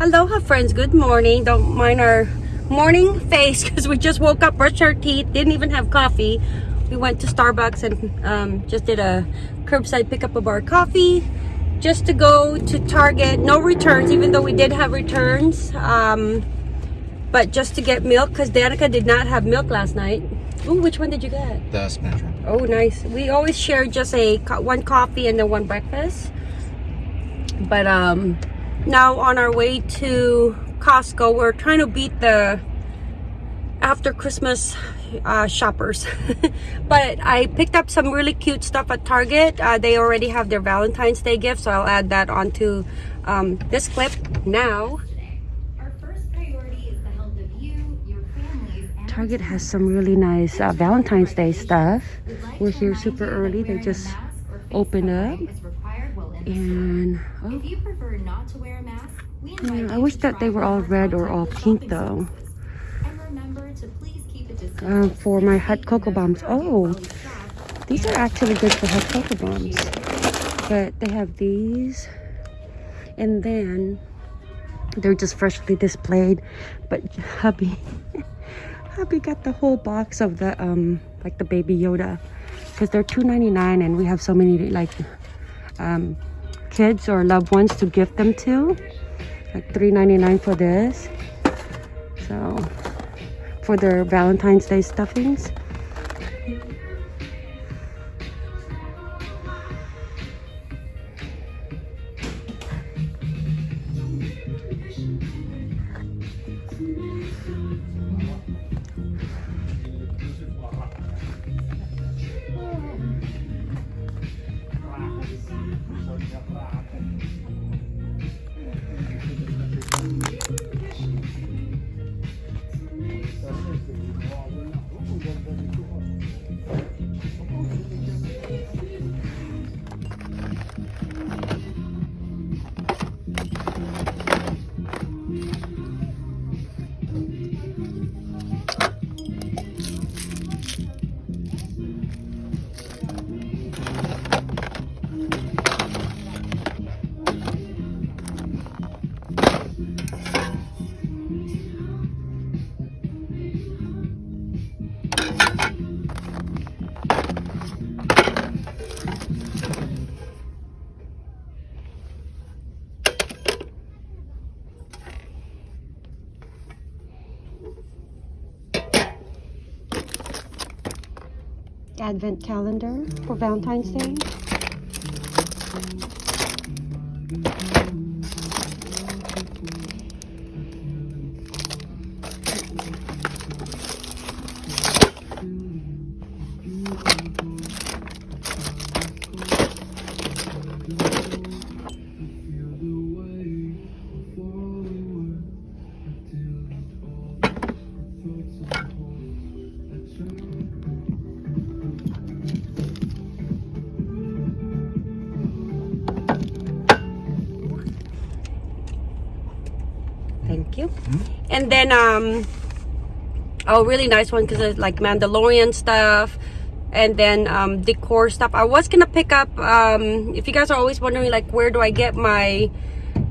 Aloha friends, good morning. Don't mind our morning face because we just woke up, brushed our teeth, didn't even have coffee. We went to Starbucks and um, just did a curbside pickup of our coffee just to go to Target. No returns, even though we did have returns. Um, but just to get milk because Danica did not have milk last night. Ooh, which one did you get? The spinach wrap. Oh, nice. We always share just a one coffee and then one breakfast. But um, now on our way to Costco, we're trying to beat the after Christmas uh, shoppers. but I picked up some really cute stuff at Target. Uh, they already have their Valentine's Day gift, so I'll add that onto um, this clip now. Our first priority is the health of you, your families, and Target has some really nice uh, Valentine's Day stuff. We're here super early. They just opened up. And oh, If you prefer not to wear a mask, we invite I wish that they were all red or all pink though. services. And remember to please keep a distance Uh, for my hot cocoa bombs. Oh, while we shop. these are actually good for hot cocoa bombs. But they have these, and then they're just freshly displayed. But hubby, hubby got the whole box of the um like the baby Yoda, because they're two ninety nine, and we have so many like um kids or loved ones to gift them to. Like three ninety nine for this. So for their Valentine's Day stuffings. Advent calendar for Valentine's Day. Then um oh really nice one because it's like Mandalorian stuff and then um decor stuff. I was gonna pick up um if you guys are always wondering like where do I get my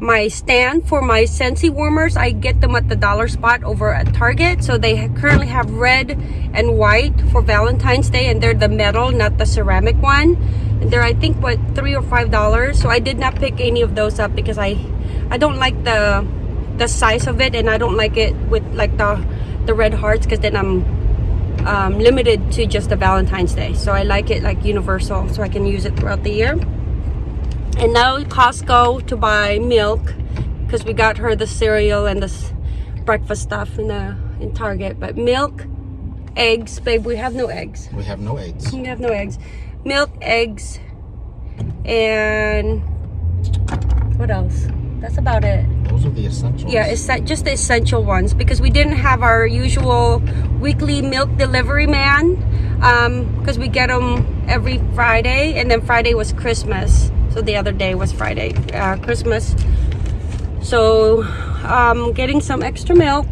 my stand for my Scentsy warmers I get them at the dollar spot over at Target. So they currently have red and white for Valentine's Day and they're the metal not the ceramic one. And they're I think what three or five dollars. So I did not pick any of those up because I I don't like the the size of it and I don't like it with like the the red hearts because then I'm um, limited to just the Valentine's Day. So I like it like universal so I can use it throughout the year. And now Costco to buy milk because we got her the cereal and this breakfast stuff in the in Target. But milk eggs babe we have no eggs. We have no eggs. we have no eggs. Milk eggs and what else? That's about it Those are the essentials. yeah it's that- just the essential ones because we didn't have our usual weekly milk delivery man because we get them every friday and then friday was christmas so the other day was friday uh, christmas so um getting some extra milk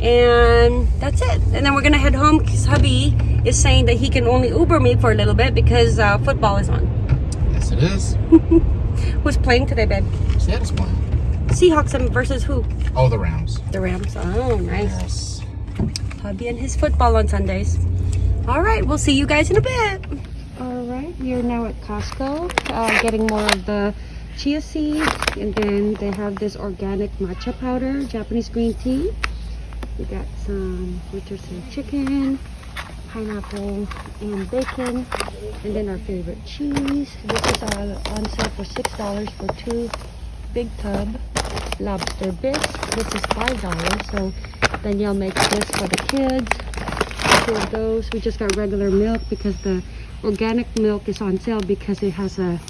and that's it and then we're gonna head home because hubby is saying that he can only uber me for a little bit because uh, football is on Yes, it is. who's playing today babe Seattle's playing. Seahawks and versus who? Oh, the Rams. The Rams. Oh, nice. Yes. Hubby and his football on Sundays. All right, we'll see you guys in a bit. All right, we are now at Costco, uh, getting more of the chia seeds, and then they have this organic matcha powder, Japanese green tea. We got some rotisserie chicken, pineapple, and bacon, and then our favorite cheese. This is uh, on sale for six dollars for two big tub lobster bits. This is five dollars, so Danielle makes this for the kids. Two of those. We just got regular milk because the organic milk is on sale because it has a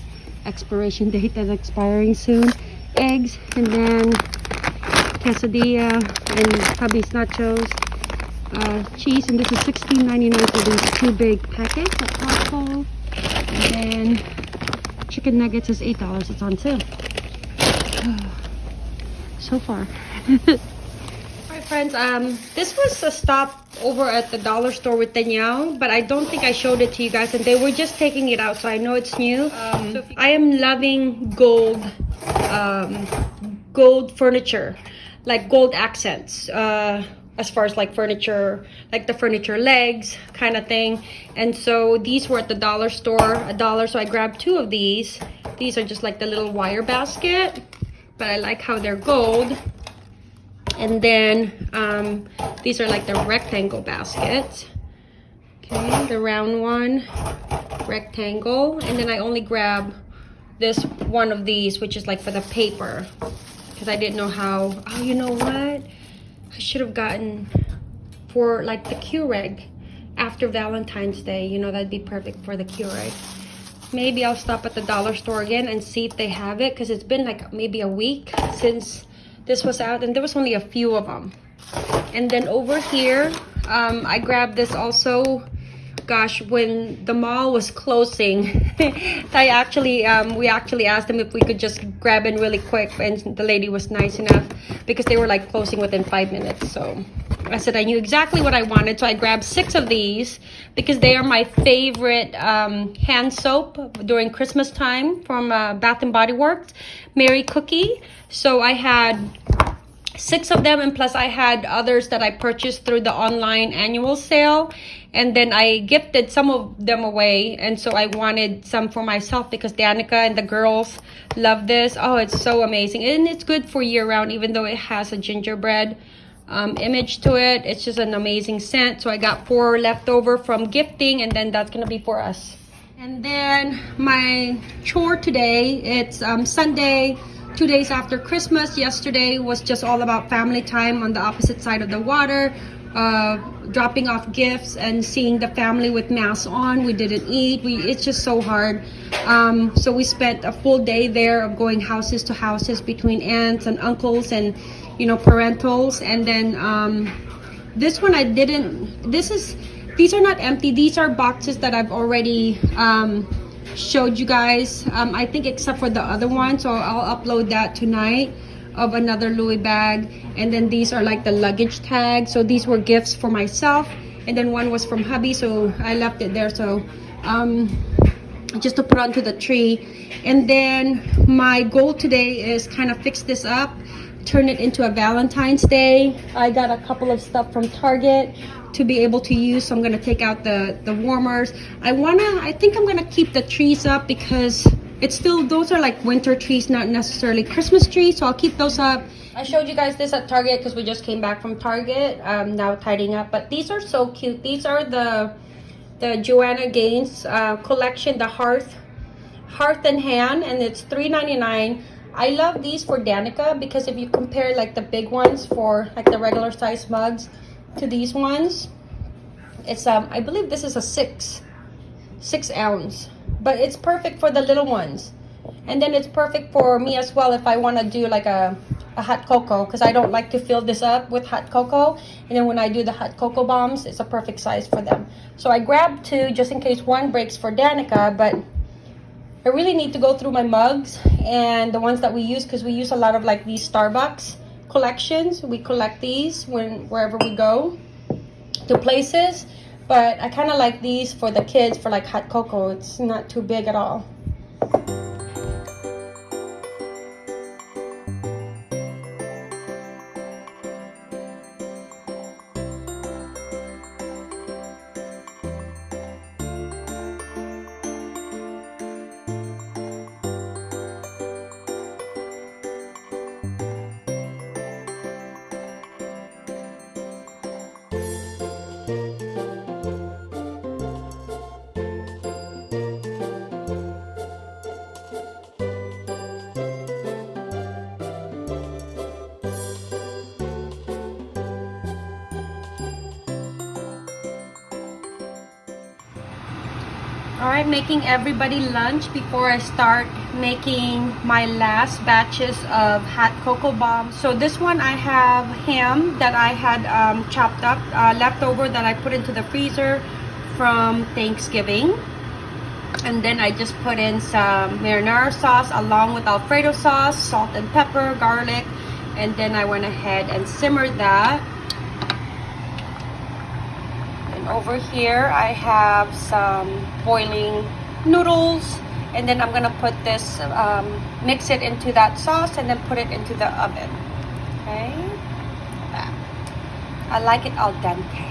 expiration date that's expiring soon. Eggs and then quesadilla and hubby's nachos. Uh, cheese and this is $16.99 for these two big packets. And then chicken nuggets is $8. It's on sale. so far. Alright friends, um, this was a stop over at the dollar store with Danielle, but I don't think I showed it to you guys and they were just taking it out so I know it's new. Um, I am loving gold, um, gold furniture, like gold accents. Uh, as far as like furniture, like the furniture legs kind of thing. And so these were at the dollar store, a dollar. So I grabbed two of these. These are just like the little wire basket, but I like how they're gold. And then um, these are like the rectangle baskets. Okay, the round one, rectangle. And then I only grab this one of these, which is like for the paper. Because I didn't know how, oh, you know what? I should have gotten for like the Keurig after Valentine's Day. You know, that'd be perfect for the Keurig. Maybe I'll stop at the dollar store again and see if they have it because it's been like maybe a week since this was out and there was only a few of them. And then over here, um, I grabbed this also gosh when the mall was closing i actually um, we actually asked them if we could just grab in really quick and the lady was nice enough because they were like closing within five minutes so. I said i knew exactly what i wanted so i grabbed six of these because they are my favorite um, hand soap during christmas time from uh, bath and body works Merry Cookie. So i had six of them and plus i had others that i purchased through the online annual sale and then i gifted some of them away. And so i wanted some for myself because danica and the girls love this. Oh it's so amazing. And it's good for year round even though it has a gingerbread um, image to it. It's just an amazing scent. So i got four left over from gifting and then that's gonna be for us. And then my chore today it's um, sunday two days after Christmas. Yesterday was just all about family time on the opposite side of the water, uh, dropping off gifts and seeing the family with masks on. We didn't eat. We it's just so hard. Um, so we spent a full day there of going houses to houses between aunts and uncles and you know parentals. And then um, this one I didn't. This is these are not empty. These are boxes that I've already. Um, showed you guys um, I think except for the other one so I'll upload that tonight of another Louis bag. And then these are like the luggage tags so these were gifts for myself. And then one was from hubby so I left it there. So um, just to put onto the tree. And then my goal today is kind of fix this up turn it into a Valentine's Day. I got a couple of stuff from Target to be able to use so I'm gonna take out the the warmers. I wanna I think I'm gonna keep the trees up because it's still those are like winter trees not necessarily Christmas trees so I'll keep those up. I showed you guys this at Target because we just came back from Target um, now tidying up but these are so cute. These are the the Joanna Gaines uh, collection the hearth hearth and hand and it's $3.99 I love these for Danica because if you compare like the big ones for like the regular size mugs to these ones it's um i believe this is a six six ounce but it's perfect for the little ones and then it's perfect for me as well if i want to do like a, a hot cocoa because i don't like to fill this up with hot cocoa and then when i do the hot cocoa bombs it's a perfect size for them so i grabbed two just in case one breaks for danica but i really need to go through my mugs and the ones that we use because we use a lot of like these starbucks collections. We collect these when wherever we go to places. But I kind of like these for the kids for like hot cocoa. It's not too big at all. All right, making everybody lunch before I start making my last batches of hot cocoa bombs. So this one I have ham that I had um, chopped up, uh, leftover that I put into the freezer from Thanksgiving. And then I just put in some marinara sauce along with Alfredo sauce, salt and pepper, garlic. And then I went ahead and simmered that over here I have some boiling noodles and then I'm gonna put this um, mix it into that sauce and then put it into the oven. Okay? I like it al dente.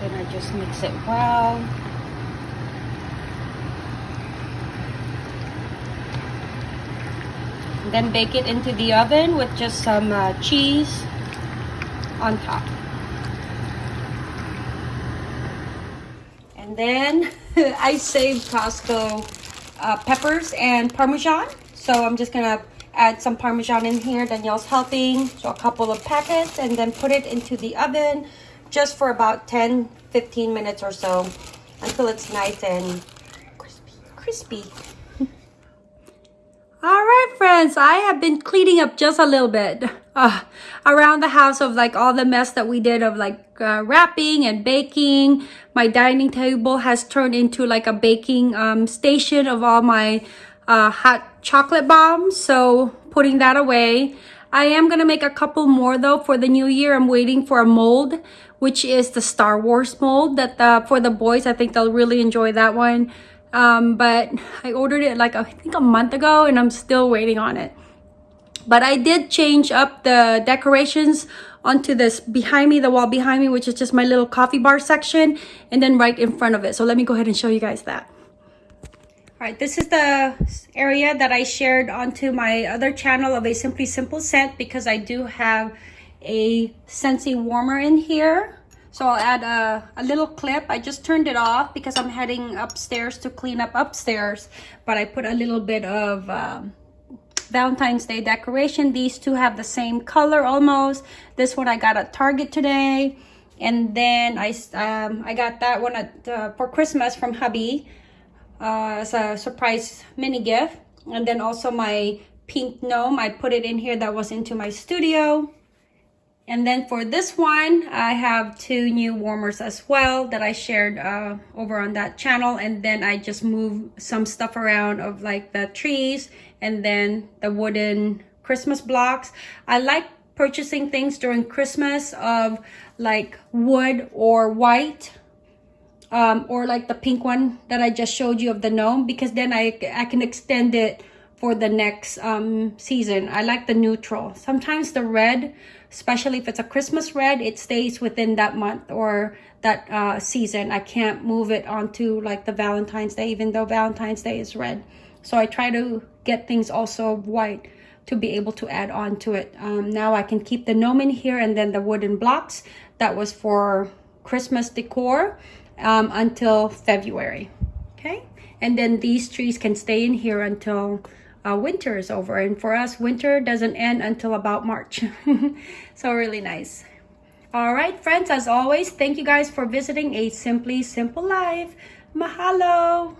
Then I just mix it well then bake it into the oven with just some uh, cheese on top. And then I saved Costco uh, peppers and Parmesan. So I'm just gonna add some Parmesan in here. Danielle's helping. So a couple of packets and then put it into the oven just for about 10 15 minutes or so until it's nice and crispy. Crispy all right, friends, I have been cleaning up just a little bit uh, around the house of like all the mess that we did of like uh, wrapping and baking. My dining table has turned into like a baking um, station of all my uh, hot chocolate bombs. So putting that away. I am going to make a couple more though for the new year. I'm waiting for a mold, which is the Star Wars mold that uh, for the boys, I think they'll really enjoy that one um, but I ordered it like I think a month ago and I'm still waiting on it. But I did change up the decorations onto this behind me, the wall behind me, which is just my little coffee bar section and then right in front of it. So let me go ahead and show you guys that. All right, this is the area that I shared onto my other channel of a Simply Simple scent because I do have a Scentsy warmer in here. So I'll add a, a little clip. I just turned it off because I'm heading upstairs to clean up upstairs. But I put a little bit of um, Valentine's Day decoration. These two have the same color almost. This one I got at Target today. And then I, um, I got that one at, uh, for Christmas from hubby uh, as a surprise mini gift. And then also my pink gnome. I put it in here that was into my studio. And then for this one, I have two new warmers as well that I shared uh, over on that channel. And then I just move some stuff around of like the trees and then the wooden Christmas blocks. I like purchasing things during Christmas of like wood or white um, or like the pink one that I just showed you of the gnome because then I, I can extend it for the next um, season. I like the neutral. Sometimes the red especially if it's a Christmas red, it stays within that month or that uh, season. I can't move it onto like the Valentine's Day, even though Valentine's Day is red. So I try to get things also white to be able to add on to it. Um, now I can keep the gnome in here and then the wooden blocks. That was for Christmas decor um, until February. Okay. And then these trees can stay in here until uh, winter is over. And for us, winter doesn't end until about March. so really nice. All right, friends, as always, thank you guys for visiting A Simply Simple Life. Mahalo!